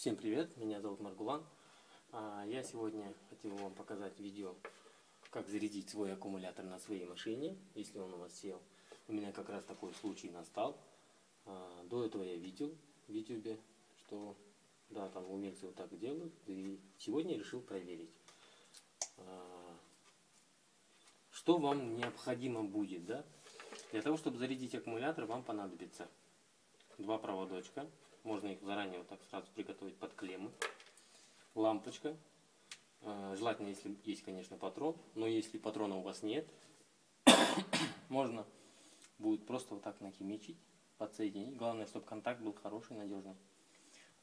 Всем привет, меня зовут Маргулан. А, Я сегодня хотел вам показать видео, как зарядить свой аккумулятор на своей машине, если он у вас сел. У меня как раз такой случай настал. А, До этого я видел в YouTube, что да, там умельцы вот так делают, и сегодня решил проверить. А, Что вам необходимо будет, да? Для того, чтобы зарядить аккумулятор, вам понадобится два проводочка. Можно их заранее вот так сразу приготовить. Лампочка. Э, Желательно, если есть, конечно, патрон. Но если патрона у вас нет, можно будет просто вот так нахимичить, подсоединить. Главное, чтобы контакт был хороший, надежный.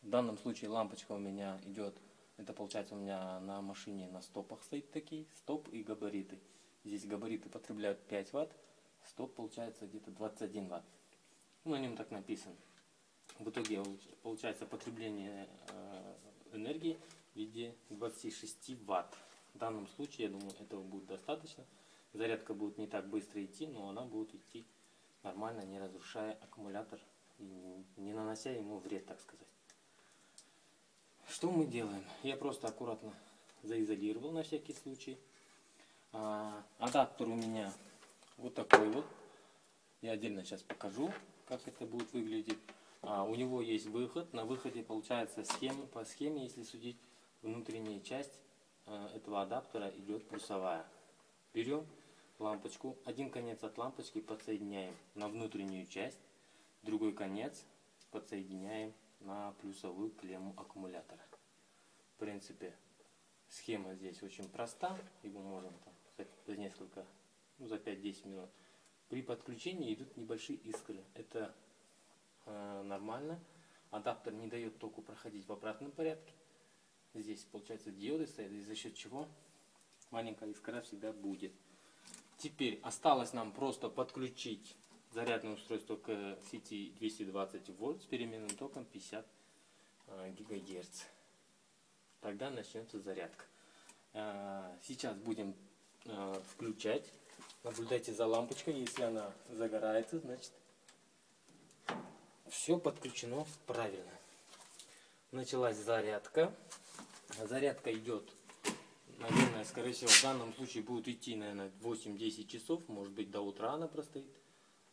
В данном случае лампочка у меня идет, это получается у меня на машине на стопах стоит такие, стоп и габариты. Здесь габариты потребляют 5 ватт, стоп получается где-то 21 ватт. Ну, на нем так написано. В итоге получается потребление э, энергии в виде 26 ватт. В данном случае, я думаю, этого будет достаточно. Зарядка будет не так быстро идти, но она будет идти нормально, не разрушая аккумулятор не нанося ему вред, так сказать. Что мы делаем? Я просто аккуратно заизолировал на всякий случай. А, адаптер у меня вот такой вот. Я отдельно сейчас покажу, как это будет выглядеть. А, у него есть выход. На выходе получается схема. По схеме, если судить, внутренняя часть а, этого адаптера идет плюсовая. Берем лампочку. Один конец от лампочки подсоединяем на внутреннюю часть. Другой конец подсоединяем на плюсовую клемму аккумулятора. В принципе, схема здесь очень проста. Его можно там, за несколько, ну, за 5-10 минут. При подключении идут небольшие искры. Это э, нормально. Адаптер не дает току проходить в обратном порядке. Здесь, получается, диоды стоят, и за счет чего маленькая искра всегда будет. Теперь осталось нам просто подключить зарядное устройство к сети 220 вольт с переменным током 50 э, гигагерц. Тогда начнется зарядка. Э, сейчас будем э, включать. Наблюдайте за лампочкой. Если она загорается, значит все подключено правильно. Началась зарядка. Зарядка идет, наверное, скорее всего, в данном случае будет идти, наверное, 8-10 часов. Может быть, до утра она простоит.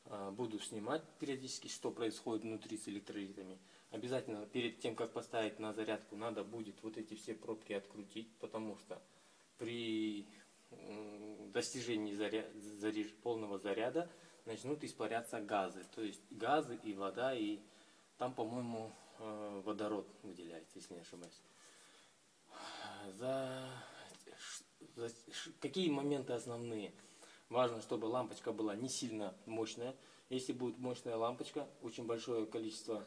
А, буду снимать периодически, что происходит внутри с электролитами. Обязательно перед тем, как поставить на зарядку, надо будет вот эти все пробки открутить, потому что при достижении заря... Полного заряда начнут испаряться газы. То есть газы и вода, и там, по-моему, э, водород выделяется, если не ошибаюсь. За... За... Какие моменты основные? Важно, чтобы лампочка была не сильно мощная. Если будет мощная лампочка, очень большое количество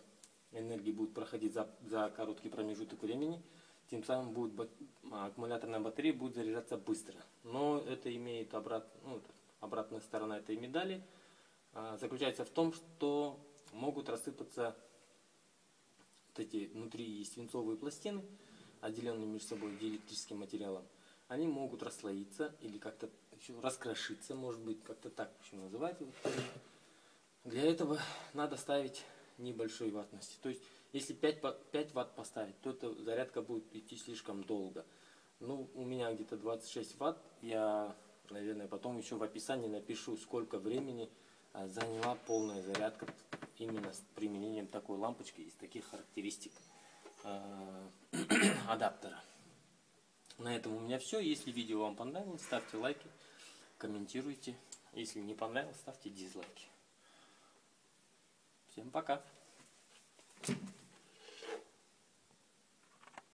энергии будет проходить за, за короткий промежуток времени. Тем самым будет, аккумуляторная батарея будет заряжаться быстро. Но это имеет обрат, ну, обратная сторона этой медали. А, заключается в том, что могут рассыпаться вот эти внутри свинцовые пластины, отделенные между собой диэлектрическим материалом. Они могут расслоиться или как-то раскрошиться, может быть, как-то так еще называть. Для этого надо ставить небольшой ваттности. То есть, если 5, 5 ватт поставить, то эта зарядка будет идти слишком долго. Ну, у меня где-то 26 ватт. Я, наверное, потом еще в описании напишу, сколько времени а, заняла полная зарядка именно с применением такой лампочки из таких характеристик э, адаптера. На этом у меня все. Если видео вам понравилось, ставьте лайки, комментируйте. Если не понравилось, ставьте дизлайки. Всем пока! Thank you.